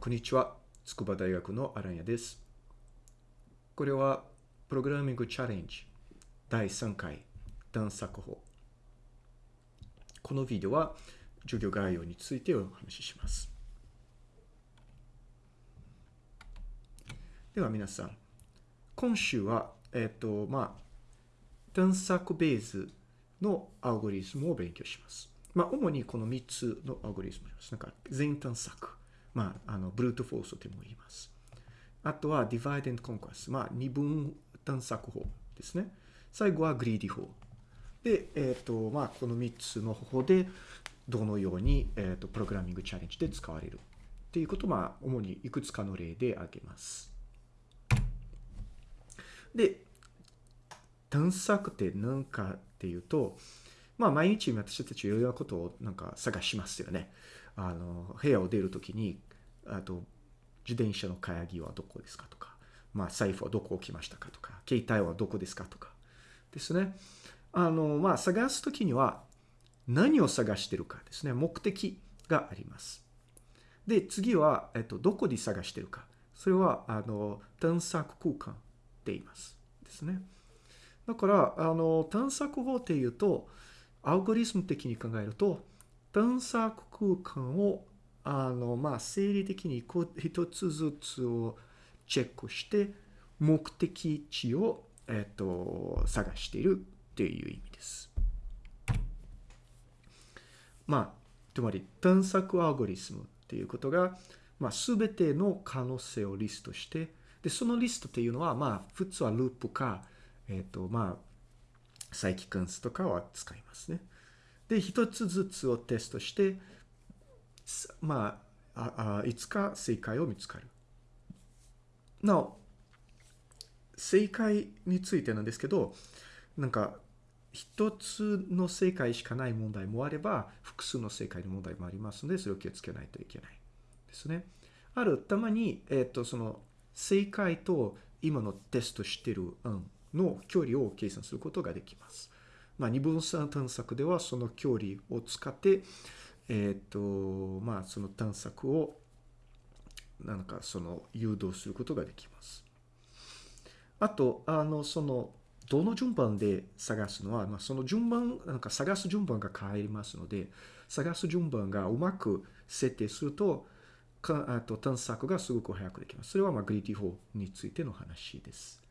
こんにちは。筑波大学のアランヤです。これは、プログラミングチャレンジ第3回探索法。このビデオは、授業概要についてお話しします。では皆さん、今週は、えっ、と、まあ、探索ベースのアルゴリズムを勉強します。まあ、主にこの3つのアルゴリズムです。なんか、全探索。まあ、あの、ブルートフォースとも言います。あとは、divide and conquest。まあ、二分探索法ですね。最後は、グリーディ法。で、えっ、と、まあ、この3つの方法で、どのように、えっ、と、プログラミングチャレンジで使われる。っていうことを、まあ、主にいくつかの例で挙げます。で、探索って何かっていうと、まあ、毎日私たちいろいろなことをなんか探しますよね。あの、部屋を出るときに、あと、自転車の鍵はどこですかとか、まあ、財布はどこ置きましたかとか、携帯はどこですかとか、ですね。あの、まあ、探すときには、何を探してるかですね。目的があります。で、次は、えっと、どこで探してるか。それは、あの、探索空間って言います。ですね。だから、あの、探索法っていうと、アルゴリズム的に考えると、探索空間を、あの、まあ、生理的に一つずつをチェックして、目的地を、えっと、探しているっていう意味です。まあ、つまり探索アルゴリズムっていうことが、まあ、すべての可能性をリストして、で、そのリストっていうのは、まあ、普通はループか、えっ、と、まあ、再帰関数とかは使いますね。で、一つずつをテストして、まあ、ああいつか正解を見つかる。なお、正解についてなんですけど、なんか、一つの正解しかない問題もあれば、複数の正解の問題もありますので、それを気をつけないといけないですね。ある、たまに、えっ、と、その、正解と今のテストしてる案の距離を計算することができます。まあ、二分散探索ではその距離を使って、えっ、と、まあ、その探索を、なんかその誘導することができます。あと、あの、その、どの順番で探すのは、まあ、その順番、なんか探す順番が変わりますので、探す順番がうまく設定すると、かあと探索がすごく早くできます。それはまあグリーティ法についての話です。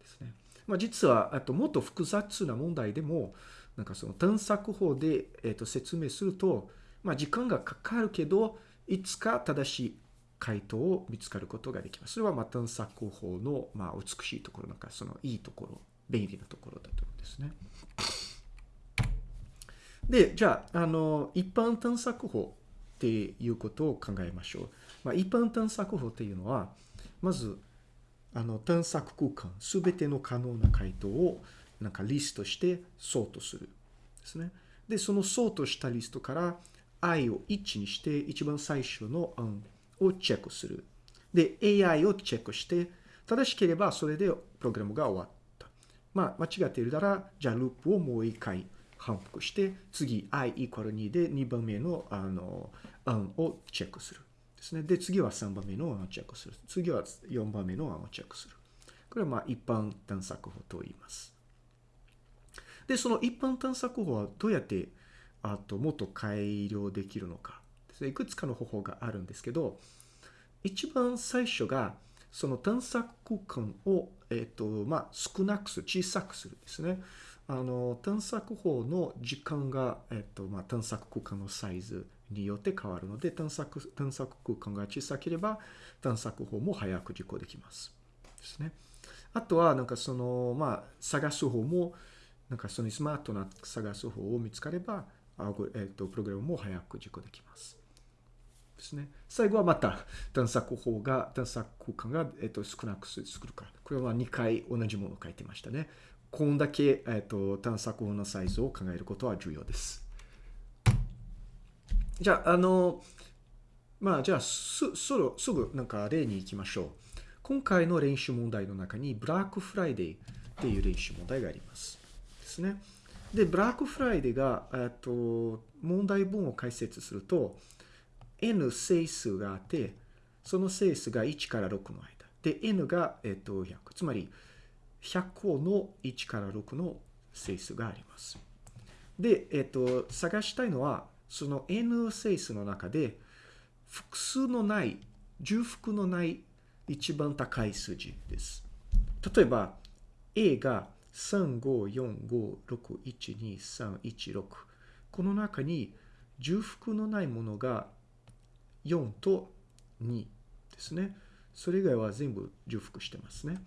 ですね。まあ、実は、あともっと複雑な問題でも、なんかその探索法で、えー、と説明すると、まあ、時間がかかるけど、いつか正しい回答を見つかることができます。それはまあ探索法のまあ美しいところ、なんかそのいいところ、便利なところだと思うんですね。で、じゃあ、あの、一般探索法っていうことを考えましょう。まあ、一般探索法っていうのは、まず、あの、探索空間、すべての可能な回答を、なんかリストしてソートする。ですね。で、そのソートしたリストから i を1にして、一番最初の案をチェックする。で、AI をチェックして、正しければそれでプログラムが終わった。まあ、間違っているなら、じゃあループをもう一回反復して、次 i イコール2で2番目のあの案をチェックする。ですね。で、次は3番目の案をチェックする。次は4番目の案をチェックする。これはまあ一般探索法と言います。で、その一般探索法はどうやってあともっと改良できるのか。いくつかの方法があるんですけど、一番最初が、その探索空間を、えっ、ー、と、まあ、少なくする、小さくするですね。あの、探索法の時間が、えっ、ー、と、まあ、探索空間のサイズによって変わるので、探索、探索空間が小さければ、探索法も早く実行できます。ですね。あとは、なんかその、まあ、探す方も、なんかそのスマートな探す方を見つかれば、えっ、ー、と、プログラムも早く実行できます。ですね。最後はまた探索法が、探索空間が、えっと、少なく作るから。これは2回同じものを書いてましたね。こんだけ、えっと、探索法のサイズを考えることは重要です。じゃあ、あの、まあ、じゃあ、す、すぐ、すぐなんか例に行きましょう。今回の練習問題の中に、ブラックフライデーっていう練習問題があります。ですね。で、ブラックフライデーが、えっと、問題文を解説すると、n 整数があって、その整数が1から6の間。で、n が、えっと、100。つまり、100個の1から6の整数があります。で、えっと、探したいのは、その n 整数の中で、複数のない、重複のない一番高い数字です。例えば、a が354561231 6この中に重複のないものが4と2ですね。それ以外は全部重複してますね。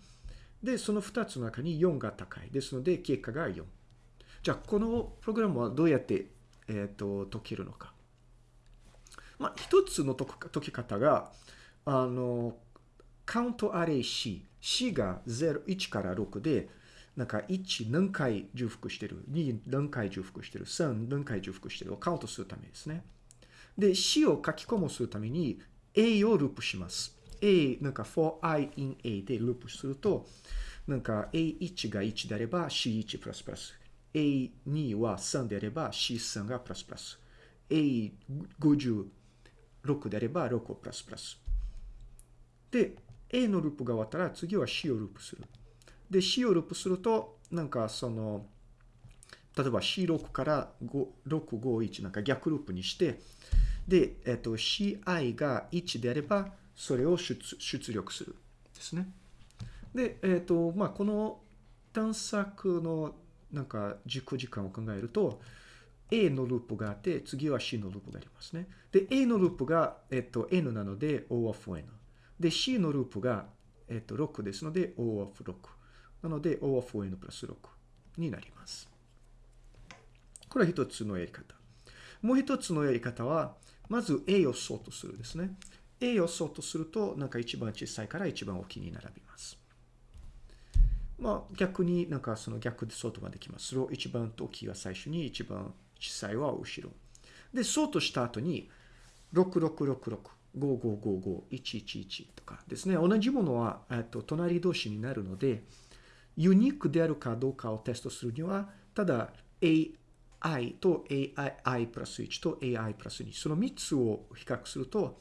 で、その2つの中に4が高い。ですので、結果が4。じゃあ、このプログラムはどうやって、えっ、と、解けるのか。まあ、一つの解き方が、あの、カウントアレイ C。C が0、1から6で、なんか1何回重複してる、2何回重複してる、3何回重複してるをカウントするためですね。で、C を書き込むするために A をループします。A、なんか for i in A でループすると、なんか A1 が1であれば C1。A2 は3であれば C3 がプラスプラス。A56 であれば6をプラスプラス。で、A のループが終わったら次は C をループする。で、C をループすると、なんかその、例えば C6 から651なんか逆ループにして、で、えっと、CI が1であれば、それを出出力する。ですね。で、えっと、まあ、この探索のなんか軸時間を考えると、A のループがあって、次は C のループがありますね。で、A のループが、えっと、N なので O of N。で、C のループが、えっと、6ですので O of 6。なので O of N プラス6になります。これは一つのやり方。もう一つのやり方は、まず A をソートするですね。A をソートすると、なんか一番小さいから一番大きいに並びます。まあ逆になんかその逆でソートができます。それを一番大きいは最初に、一番小さいは後ろ。で、ソートした後に、6666、5555、111とかですね。同じものは、えっと、隣同士になるので、ユニークであるかどうかをテストするには、ただ AI と AI プラス1と AI プラス2、その3つを比較すると、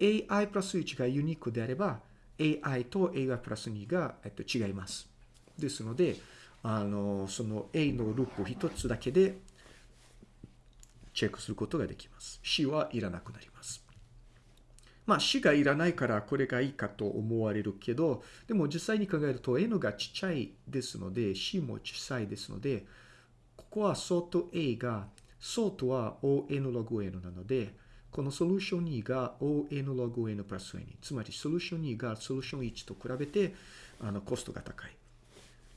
AI プラス1がユニークであれば、AI と AI プラス2が、えっと、違います。ですので、あの、その A のループを1つだけでチェックすることができます。C はいらなくなります。まあ C がいらないからこれがいいかと思われるけど、でも実際に考えると N がちっちゃいですので、C も小さいですので、ここはソート A が、ソートは ON ログ N なので、このソリューション2が ON ログ N プラス N。つまりソリューション2がソリューション1と比べてあのコストが高い。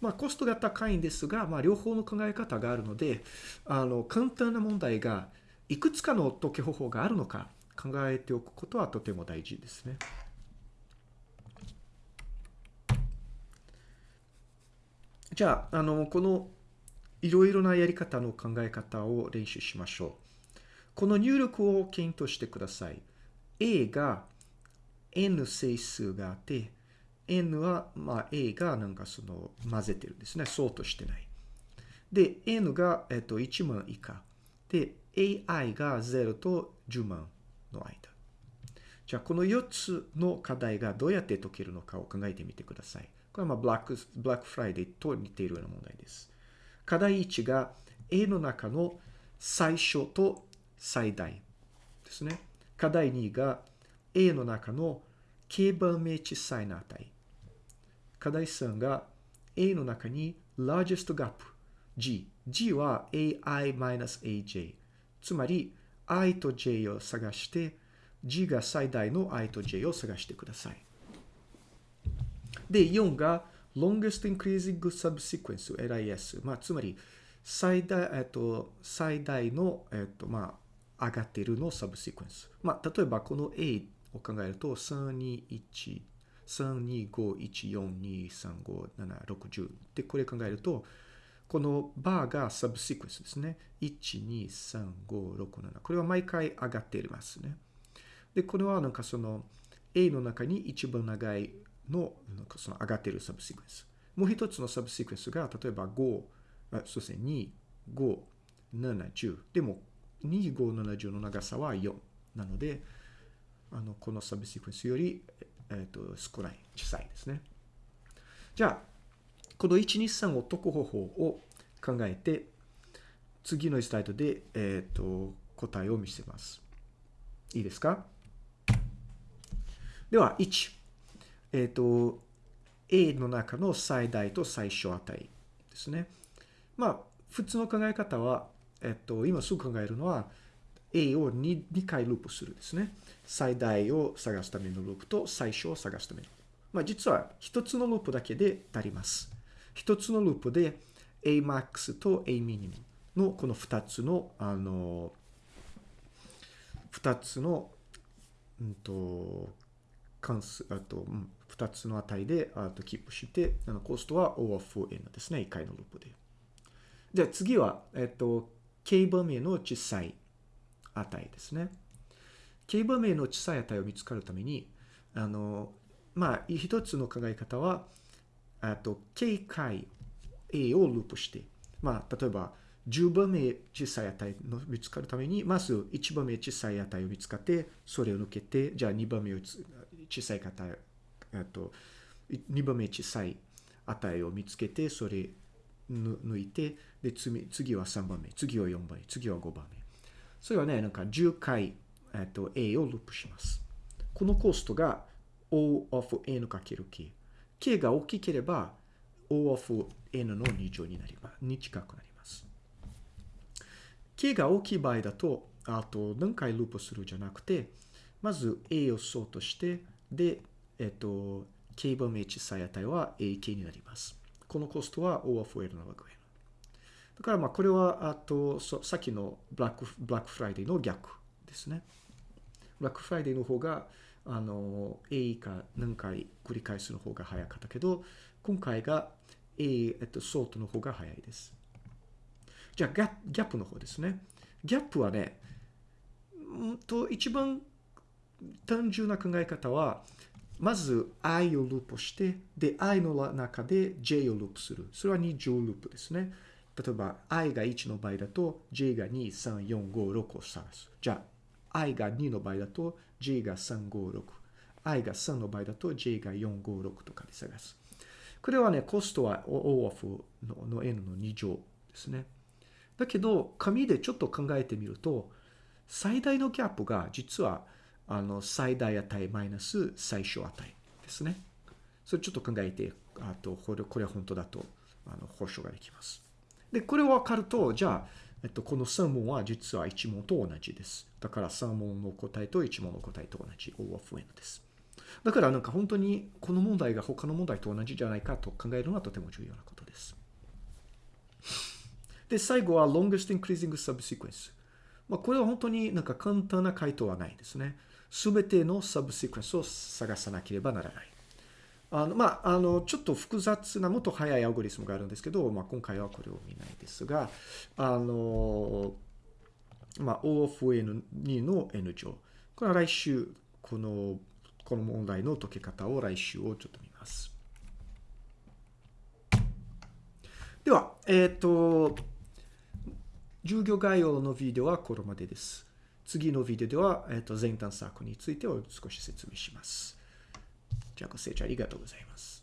まあコストが高いんですが、まあ両方の考え方があるので、あの簡単な問題がいくつかの解き方法があるのか考えておくことはとても大事ですね。じゃあ、あの、このいろいろなやり方の考え方を練習しましょう。この入力を検討してください。A が N 整数があって、N は、まあ、A がなんかその混ぜてるんですね。そうとしてない。で、N が、えっと、1万以下。で、AI が0と10万の間。じゃあ、この4つの課題がどうやって解けるのかを考えてみてください。これはまあ、ブラック、ブラックフライデーと似ているような問題です。課題1が A の中の最小と最大ですね。課題2が A の中の軽番目小さいな値。課題3が A の中に largest gap G。G は AI-AJ。つまり I と J を探して G が最大の I と J を探してください。で、4が longest increasing subsequence LIS。まあ、つまり最大、えっと、最大の、えっと、まあ、上がっているのサブシクエンス。まあ、例えばこの A を考えると、321、32514235760で、これ考えると、このバーがサブシクエンスですね。12356これは毎回上がっていますね。で、これはなんかその A の中に一番長いのなんかその上がっているサブシクエンス。もう一つのサブシクエンスが、例えば5、あそうですね、2、5、7、10。でも、2、5、7、10の長さは4。なので、あの、このサブシクエンスより、えっ、と、少ない、小さいですね。じゃあ、この1、2、3を解く方法を考えて、次のスライドで、えっ、と、答えを見せます。いいですか？では、1。えっ、と、A の中の最大と最小値ですね。まあ、普通の考え方は、えっと、今すぐ考えるのは、A を 2, 2回ループするですね。最大を探すためのループと最小を探すための。まあ、実は一つのループだけで足ります。一つのループで Amax と Aminim のこの二つの、あの、二つの、うんと、関数、あと、うん、二つの値で、あと、キープして、あのコストは O of N ですね。一回のループで。じゃあ次は、えっと、K 番名の小さい値ですね。K 番名の小さい値を見つかるために、あの、まあ、一つの考え方は、あと、K 回 A をループして、まあ、例えば、10番目小さい値の見つかるために、まず1番目小さい値を見つかって、それを抜けて、じゃあ2番目小さい値、えっと、2番目小さい値を見つけて、それ抜いて、で、次次は3番目、次は4番目、次は5番目。それはね、なんか10回、えっと、A をループします。このコストが O of N かける K。K が大きければ O of N の2乗になります。に近くなります。K が大きい場合だと、あと何回ループするじゃなくて、まず A をソートして、で、えっと、K 番目小さい値は AK になります。このコストは O of N log N。だからまあこれは、あと、さっきのブラック、ブラックフライデーの逆ですね。ブラックフライデーの方が、あの、A か何回繰り返すの方が早かったけど、今回が A、えっと、ソートの方が早いです。じゃあ、ギャップの方ですね。ギャップはね、うんと、一番単純な考え方は、まず i をループして、で、i の中で j をループする。それは2乗ループですね。例えば i が1の場合だと j が2、3、4、5、6を探す。じゃあ、i が2の場合だと j が3、5、6。i が3の場合だと j が4、5、6とかで探す。これはね、コストは O of のの n の2乗ですね。だけど、紙でちょっと考えてみると、最大のギャップが実はあの最大値マイナス最小値ですね。それちょっと考えて、あとこれこれは本当だとあの保証ができます。で、これを分かると、じゃあ、えっと、この3問は実は1問と同じです。だから3問の答えと1問の答えと同じ O of N です。だからなんか本当にこの問題が他の問題と同じじゃないかと考えるのはとても重要なことです。で、最後は longest increasing subsequence。まあ、これは本当になんか簡単な回答はないですね。すべてのサブシクエンスを探さなければならない。あの、まあ、あの、ちょっと複雑なもっと早いアルゴリスムがあるんですけど、まあ、今回はこれを見ないですが、あの、まあ、O of N2 の N 乗。これは来週、この、この問題の解き方を来週をちょっと見ます。では、えっ、ー、と、授業概要のビデオはこれまでです。次のビデオでは、えっ、ー、と、全探索についてを少し説明します。じゃあご清聴ありがとうございます。